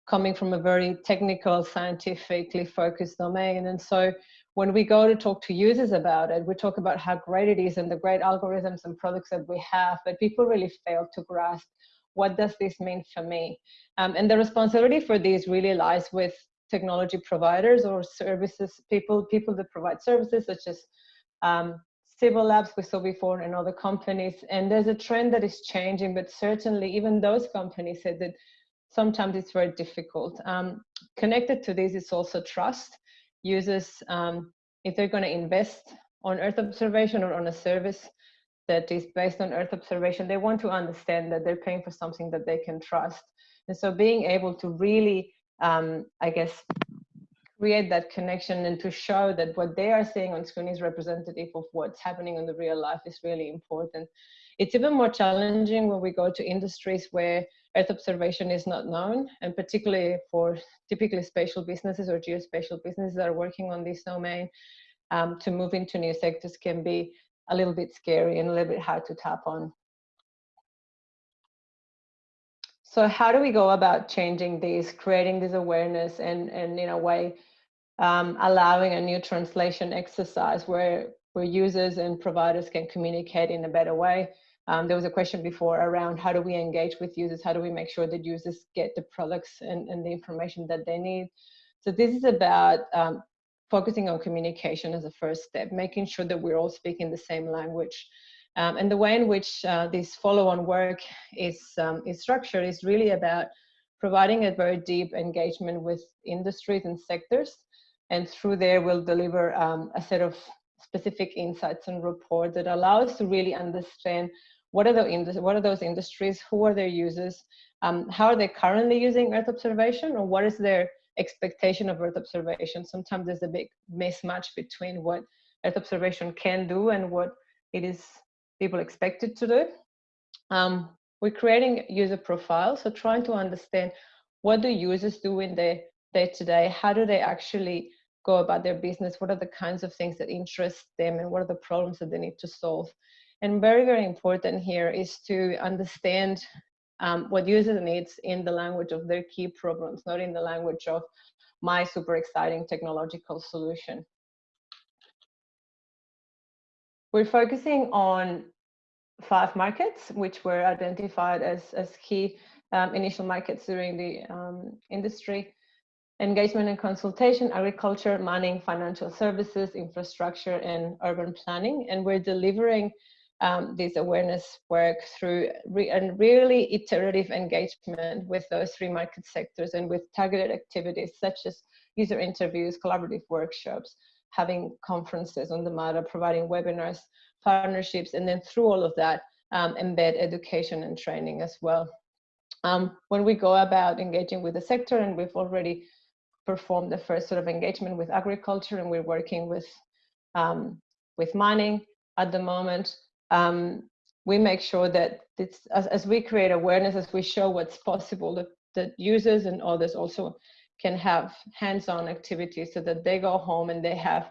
coming from a very technical, scientifically focused domain. And so when we go to talk to users about it, we talk about how great it is and the great algorithms and products that we have, but people really fail to grasp what does this mean for me? Um, and the responsibility for this really lies with technology providers or services, people, people that provide services such as um, Cibo Labs we saw before and other companies. And there's a trend that is changing, but certainly even those companies said that sometimes it's very difficult. Um, connected to this is also trust. Users, um, if they're going to invest on Earth observation or on a service that is based on Earth observation, they want to understand that they're paying for something that they can trust. And so being able to really, um, I guess, create that connection and to show that what they are seeing on screen is representative of what's happening in the real life is really important. It's even more challenging when we go to industries where Earth observation is not known, and particularly for typically spatial businesses or geospatial businesses that are working on this domain, um, to move into new sectors can be a little bit scary and a little bit hard to tap on. So how do we go about changing this, creating this awareness and, and in a way, um, allowing a new translation exercise where, where users and providers can communicate in a better way. Um, there was a question before around how do we engage with users? How do we make sure that users get the products and, and the information that they need? So this is about um, focusing on communication as a first step, making sure that we're all speaking the same language. Um, and the way in which uh, this follow-on work is, um, is structured is really about providing a very deep engagement with industries and sectors. And through there, we'll deliver um, a set of specific insights and reports that allow us to really understand what are, the what are those industries, who are their users, um, how are they currently using Earth observation, or what is their expectation of Earth observation. Sometimes there's a big mismatch between what Earth observation can do and what it is people expected to do. Um, we're creating user profiles, so trying to understand what do users do in their day to day, how do they actually go about their business, what are the kinds of things that interest them and what are the problems that they need to solve. And very, very important here is to understand um, what users needs in the language of their key problems, not in the language of my super exciting technological solution. We're focusing on five markets, which were identified as, as key um, initial markets during the um, industry engagement and consultation, agriculture, mining, financial services, infrastructure, and urban planning. And we're delivering um, this awareness work through re and really iterative engagement with those three market sectors and with targeted activities such as user interviews, collaborative workshops, having conferences on the matter, providing webinars, partnerships, and then through all of that, um, embed education and training as well. Um, when we go about engaging with the sector, and we've already performed the first sort of engagement with agriculture, and we're working with um, with mining at the moment um, we make sure that it's, as, as we create awareness, as we show what's possible, that, that users and others also can have hands-on activities so that they go home and they have,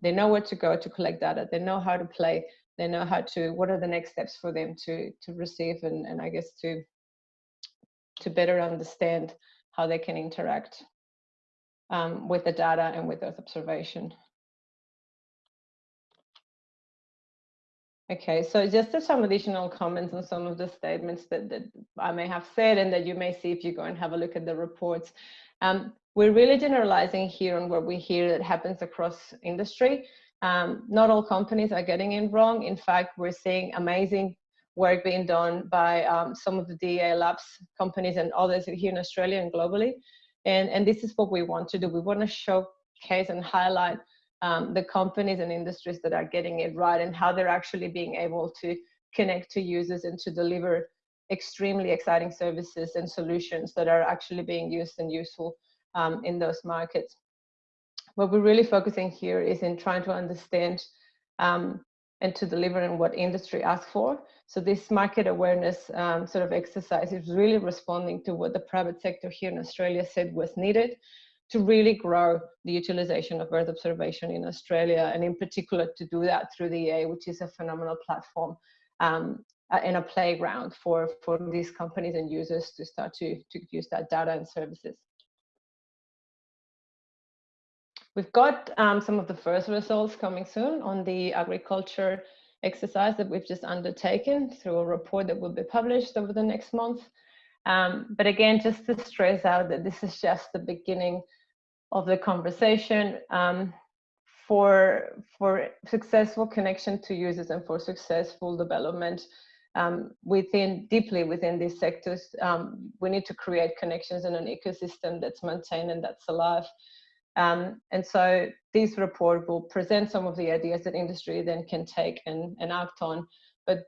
they know where to go to collect data, they know how to play, they know how to, what are the next steps for them to, to receive and, and I guess to, to better understand how they can interact um, with the data and with Earth observation. Okay, so just some additional comments on some of the statements that, that I may have said and that you may see if you go and have a look at the reports. Um, we're really generalizing here on what we hear that happens across industry. Um, not all companies are getting it wrong. In fact, we're seeing amazing work being done by um, some of the DEA labs companies and others here in Australia and globally. And, and this is what we want to do. We want to showcase and highlight um, the companies and industries that are getting it right and how they're actually being able to connect to users and to deliver extremely exciting services and solutions that are actually being used and useful um, in those markets. What we're really focusing here is in trying to understand um, and to deliver on what industry asks for. So this market awareness um, sort of exercise is really responding to what the private sector here in Australia said was needed to really grow the utilization of Earth observation in Australia, and in particular to do that through DEA, which is a phenomenal platform um, and a playground for, for these companies and users to start to, to use that data and services. We've got um, some of the first results coming soon on the agriculture exercise that we've just undertaken through a report that will be published over the next month. Um, but again, just to stress out that this is just the beginning of the conversation um, for for successful connection to users and for successful development um, within deeply within these sectors um, we need to create connections in an ecosystem that's maintained and that's alive. Um, and so this report will present some of the ideas that industry then can take and, and act on. But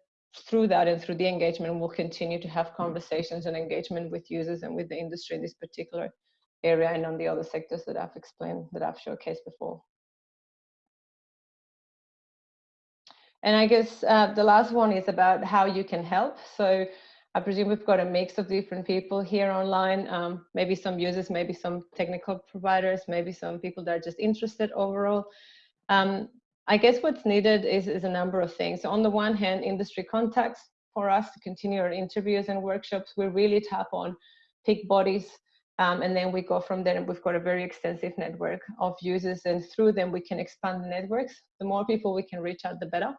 through that and through the engagement we'll continue to have conversations and engagement with users and with the industry in this particular area and on the other sectors that I've explained, that I've showcased before. And I guess uh, the last one is about how you can help. So I presume we've got a mix of different people here online, um, maybe some users, maybe some technical providers, maybe some people that are just interested overall. Um, I guess what's needed is, is a number of things. So on the one hand, industry contacts, for us to continue our interviews and workshops. We really tap on peak bodies um, and then we go from there and we've got a very extensive network of users and through them we can expand the networks. The more people we can reach out, the better.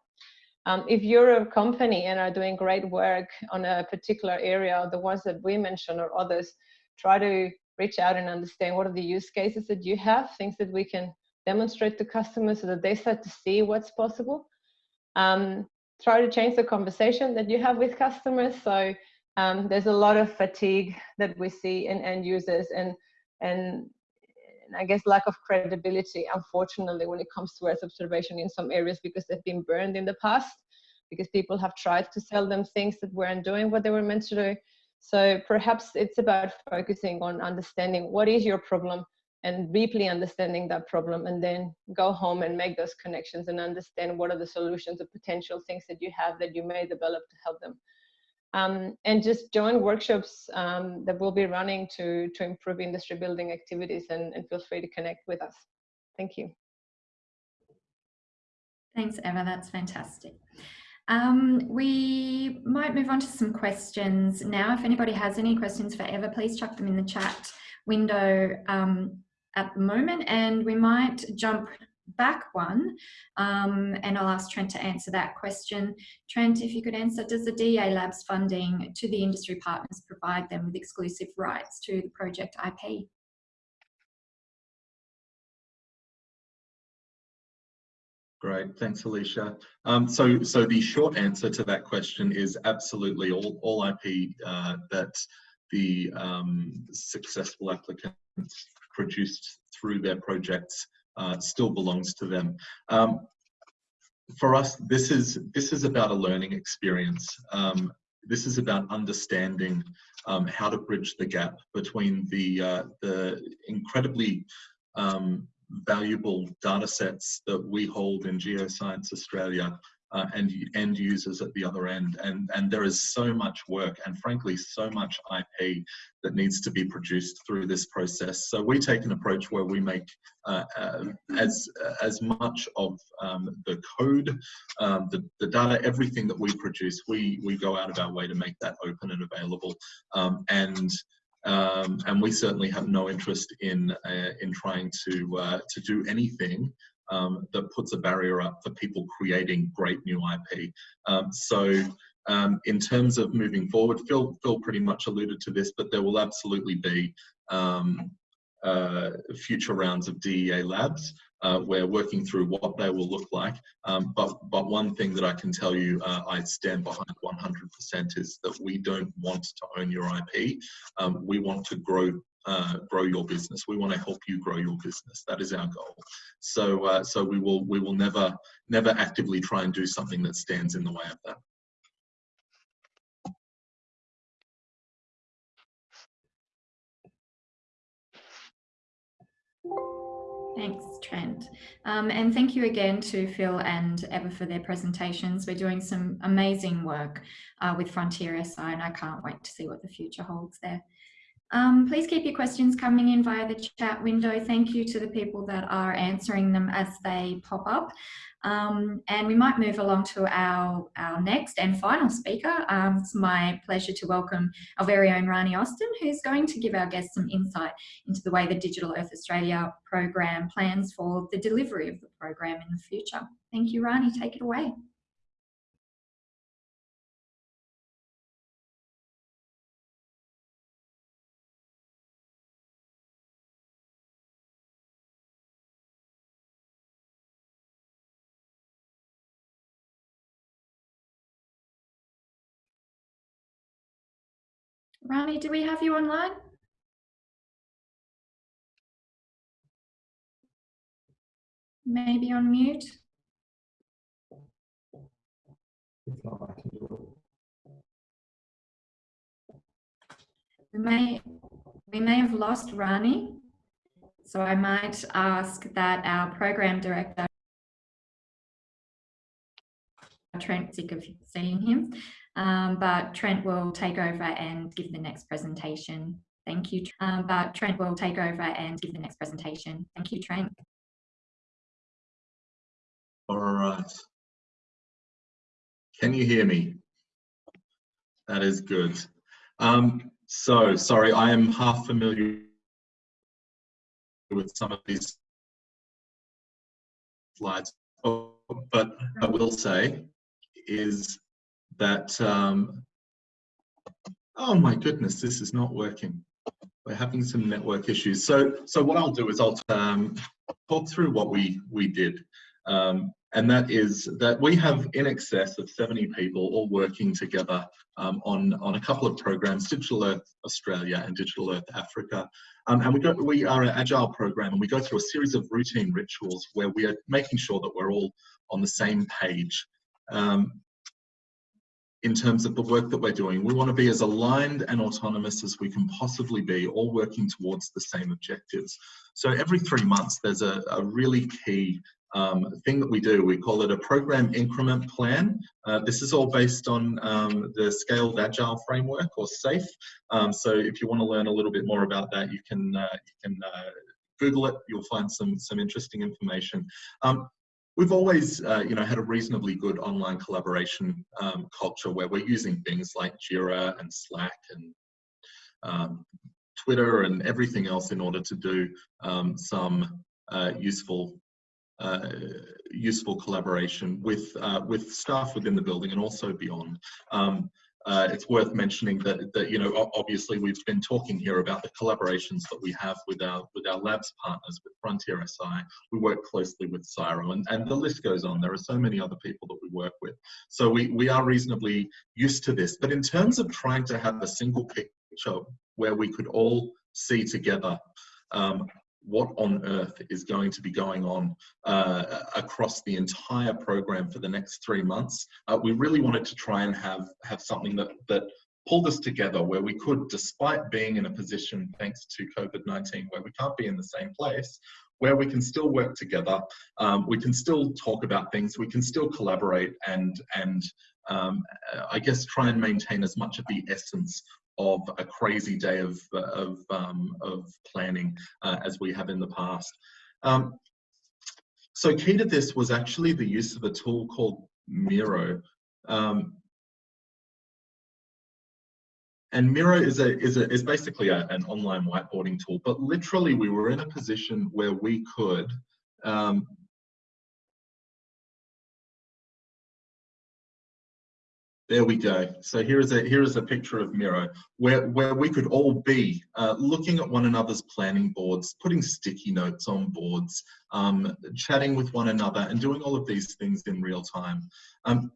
Um, if you're a company and are doing great work on a particular area, the ones that we mentioned or others, try to reach out and understand what are the use cases that you have, things that we can demonstrate to customers so that they start to see what's possible. Um, try to change the conversation that you have with customers. So um, there's a lot of fatigue that we see in end users and and I guess lack of credibility, unfortunately, when it comes to Earth observation in some areas because they've been burned in the past, because people have tried to sell them things that weren't doing what they were meant to do. So perhaps it's about focusing on understanding what is your problem and deeply understanding that problem and then go home and make those connections and understand what are the solutions or potential things that you have that you may develop to help them um, and just join workshops um, that we'll be running to, to improve industry building activities and, and feel free to connect with us. Thank you. Thanks, Eva. That's fantastic. Um, we might move on to some questions now. If anybody has any questions for Eva, please chuck them in the chat window um, at the moment and we might jump back one um, and I'll ask Trent to answer that question. Trent, if you could answer, does the DEA Labs funding to the industry partners provide them with exclusive rights to the project IP? Great, thanks, Alicia. Um, so, so the short answer to that question is absolutely all, all IP uh, that the um, successful applicants produced through their projects uh, still belongs to them. Um, for us, this is this is about a learning experience. Um, this is about understanding um, how to bridge the gap between the uh, the incredibly um, valuable data sets that we hold in Geoscience Australia uh, and end users at the other end. And, and there is so much work and frankly, so much IP that needs to be produced through this process. So we take an approach where we make uh, uh, as, as much of um, the code, um, the, the data, everything that we produce, we, we go out of our way to make that open and available. Um, and um, and we certainly have no interest in uh, in trying to uh, to do anything um, that puts a barrier up for people creating great new IP. Um, so um, in terms of moving forward, Phil, Phil pretty much alluded to this, but there will absolutely be um, uh, future rounds of DEA labs. Uh, we're working through what they will look like. Um, but, but one thing that I can tell you uh, I stand behind 100% is that we don't want to own your IP. Um, we want to grow uh, grow your business. We want to help you grow your business. That is our goal. So, uh, so we will we will never never actively try and do something that stands in the way of that. Thanks, Trent. Um, and thank you again to Phil and Eva for their presentations. We're doing some amazing work uh, with Frontier SI and I can't wait to see what the future holds there. Um, please keep your questions coming in via the chat window. Thank you to the people that are answering them as they pop up. Um, and we might move along to our, our next and final speaker. Um, it's my pleasure to welcome our very own Rani Austin, who's going to give our guests some insight into the way the Digital Earth Australia program plans for the delivery of the program in the future. Thank you, Rani. Take it away. Rani, do we have you online? Maybe on mute? We may, we may have lost Rani, so I might ask that our program director, Trent, sick of seeing him, um, but Trent will take over and give the next presentation. Thank you. Um, but Trent will take over and give the next presentation. Thank you, Trent. All right. Can you hear me? That is good. Um, so, sorry, I am half familiar with some of these slides, but I will say is that, um, oh my goodness, this is not working. We're having some network issues. So, so what I'll do is I'll um, talk through what we, we did. Um, and that is that we have in excess of 70 people all working together um, on, on a couple of programs, Digital Earth Australia and Digital Earth Africa. Um, and we, go, we are an agile program and we go through a series of routine rituals where we are making sure that we're all on the same page. Um, in terms of the work that we're doing. We want to be as aligned and autonomous as we can possibly be, all working towards the same objectives. So every three months, there's a, a really key um, thing that we do. We call it a program increment plan. Uh, this is all based on um, the Scaled Agile Framework or SAFe. Um, so if you want to learn a little bit more about that, you can uh, you can uh, Google it. You'll find some some interesting information. Um, we've always, uh, you know, had a reasonably good online collaboration um, culture where we're using things like Jira and Slack and um, Twitter and everything else in order to do um, some uh, useful uh, useful collaboration with uh, with staff within the building and also beyond. Um, uh, it's worth mentioning that, that you know obviously we've been talking here about the collaborations that we have with our with our labs partners with Frontier SI. We work closely with CSIRO and, and the list goes on. There are so many other people that we work with. So we, we are reasonably used to this. But in terms of trying to have a single picture where we could all see together um, what on earth is going to be going on uh, across the entire program for the next three months. Uh, we really wanted to try and have, have something that, that pulled us together where we could, despite being in a position, thanks to COVID-19, where we can't be in the same place, where we can still work together, um, we can still talk about things, we can still collaborate and, and um, I guess try and maintain as much of the essence of a crazy day of, of, um, of planning uh, as we have in the past. Um, so key to this was actually the use of a tool called Miro. Um, and Miro is a is a is basically a, an online whiteboarding tool, but literally we were in a position where we could There we go. So here is a here is a picture of Miro, where where we could all be uh, looking at one another's planning boards, putting sticky notes on boards, um, chatting with one another, and doing all of these things in real time. Um,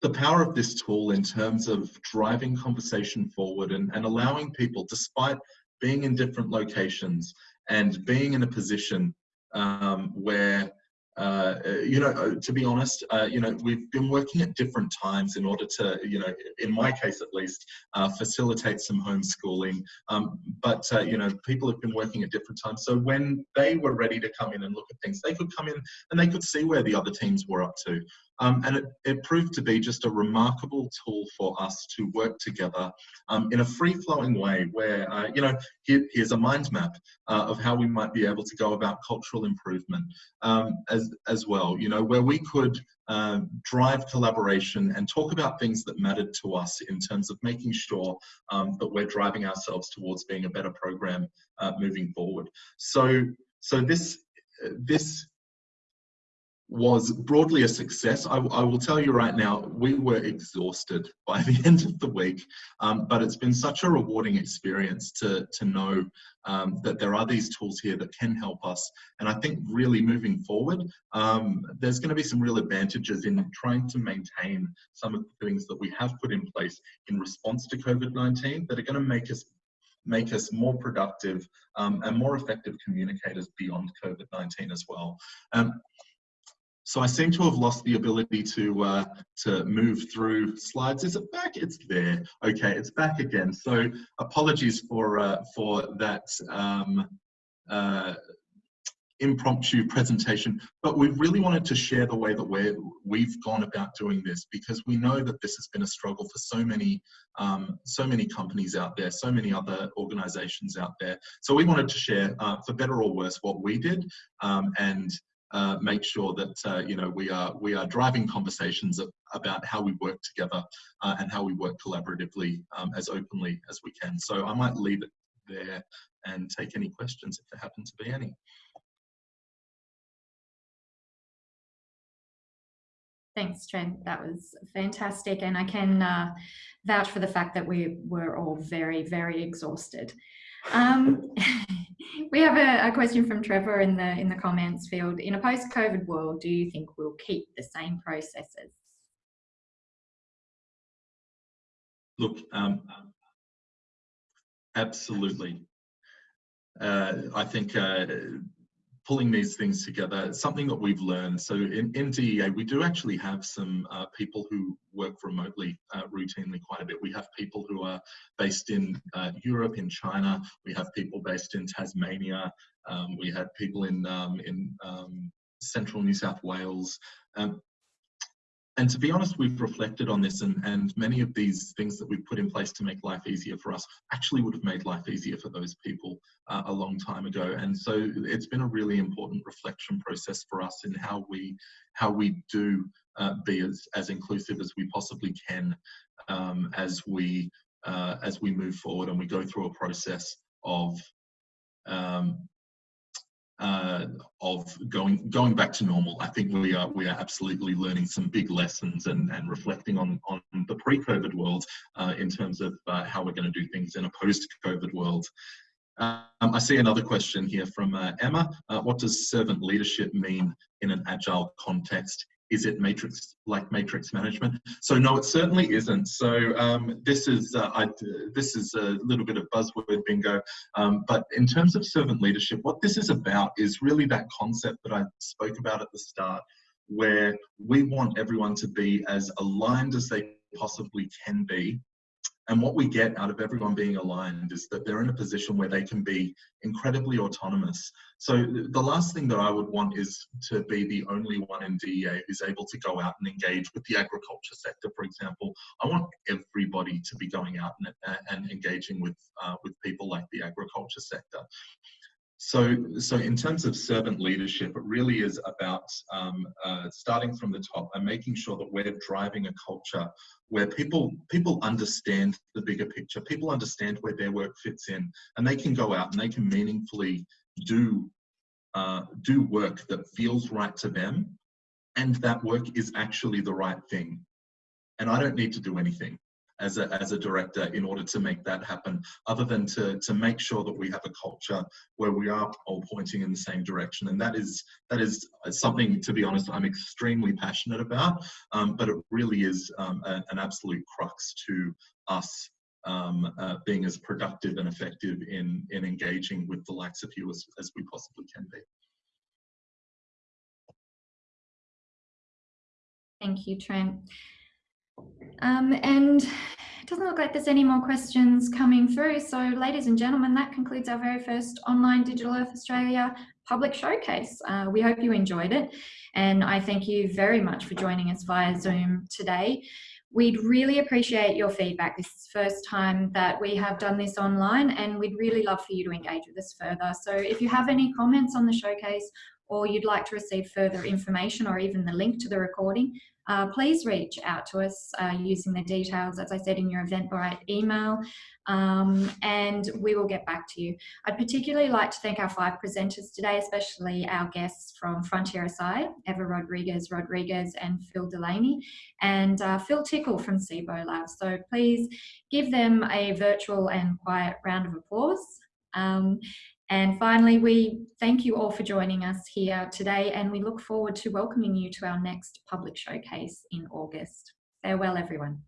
the power of this tool in terms of driving conversation forward and, and allowing people, despite being in different locations and being in a position um, where uh, you know, uh, to be honest, uh, you know, we've been working at different times in order to, you know, in my case at least, uh, facilitate some homeschooling. Um, but, uh, you know, people have been working at different times. So when they were ready to come in and look at things, they could come in and they could see where the other teams were up to. Um, and it, it, proved to be just a remarkable tool for us to work together um, in a free-flowing way where, uh, you know, here, here's a mind map uh, of how we might be able to go about cultural improvement um, as, as well, you know, where we could uh, drive collaboration and talk about things that mattered to us in terms of making sure um, that we're driving ourselves towards being a better program uh, moving forward. So, so this, this was broadly a success. I, I, will tell you right now, we were exhausted by [LAUGHS] the end of the week, um, but it's been such a rewarding experience to, to know um, that there are these tools here that can help us. And I think really moving forward, um, there's going to be some real advantages in trying to maintain some of the things that we have put in place in response to COVID-19 that are going to make us make us more productive um, and more effective communicators beyond COVID-19 as well. Um, so I seem to have lost the ability to uh, to move through slides. Is it back? It's there. Okay, it's back again. So apologies for uh, for that um, uh, impromptu presentation, but we really wanted to share the way that we we've gone about doing this because we know that this has been a struggle for so many um, so many companies out there, so many other organizations out there. So we wanted to share, uh, for better or worse, what we did um, and uh, make sure that uh, you know we are we are driving conversations about how we work together uh, and how we work collaboratively um, as openly as we can. So I might leave it there and take any questions if there happen to be any. Thanks, Trent. That was fantastic. And I can uh, vouch for the fact that we were all very, very exhausted. Um, [LAUGHS] we have a, a, question from Trevor in the in the comments field. In a post-COVID world, do you think we'll keep the same processes? Look, um, absolutely. Uh, I think uh, pulling these things together, something that we've learned. So in, in DEA, we do actually have some uh, people who work remotely uh, routinely quite a bit. We have people who are based in uh, Europe, in China. We have people based in Tasmania. Um, we had people in, um, in um, central New South Wales. Um, and to be honest, we've reflected on this and, and many of these things that we've put in place to make life easier for us actually would have made life easier for those people uh, a long time ago. And so it's been a really important reflection process for us in how we, how we do uh, be as, as inclusive as we possibly can um, as, we, uh, as we move forward and we go through a process of um, uh, of going going back to normal. I think we are we are absolutely learning some big lessons and, and reflecting on on the pre-COVID world uh, in terms of uh, how we're going to do things in a post-COVID world. Um, I see another question here from uh, Emma. Uh, what does servant leadership mean in an agile context? Is it matrix like matrix management? So no, it certainly isn't. So um, this is uh, I, this is a little bit of buzzword bingo. Um, but in terms of servant leadership, what this is about is really that concept that I spoke about at the start, where we want everyone to be as aligned as they possibly can be and what we get out of everyone being aligned is that they're in a position where they can be incredibly autonomous. So the last thing that I would want is to be the only one in DEA who's able to go out and engage with the agriculture sector, for example. I want everybody to be going out and, and engaging with, uh, with people like the agriculture sector. So, so in terms of servant leadership, it really is about um, uh, starting from the top and making sure that we're driving a culture where people people understand the bigger picture, people understand where their work fits in, and they can go out and they can meaningfully do uh, do work that feels right to them, and that work is actually the right thing. And I don't need to do anything as a, as a director in order to make that happen, other than to, to make sure that we have a culture where we are all pointing in the same direction. And that is, that is something, to be honest, I'm extremely passionate about, um, but it really is um, a, an absolute crux to us um, uh, being as productive and effective in, in engaging with the likes of you as, as we possibly can be. Thank you, Trent. Um, and it doesn't look like there's any more questions coming through. So ladies and gentlemen, that concludes our very first online Digital Earth Australia public showcase. Uh, we hope you enjoyed it. And I thank you very much for joining us via Zoom today. We'd really appreciate your feedback. This is the first time that we have done this online and we'd really love for you to engage with us further. So if you have any comments on the showcase or you'd like to receive further information or even the link to the recording, uh, please reach out to us uh, using the details, as I said, in your Eventbrite email, um, and we will get back to you. I'd particularly like to thank our five presenters today, especially our guests from Frontier SI, Eva Rodriguez Rodriguez and Phil Delaney, and uh, Phil Tickle from Cibo Labs. So please give them a virtual and quiet round of applause. Um, and finally, we thank you all for joining us here today and we look forward to welcoming you to our next public showcase in August. Farewell, everyone.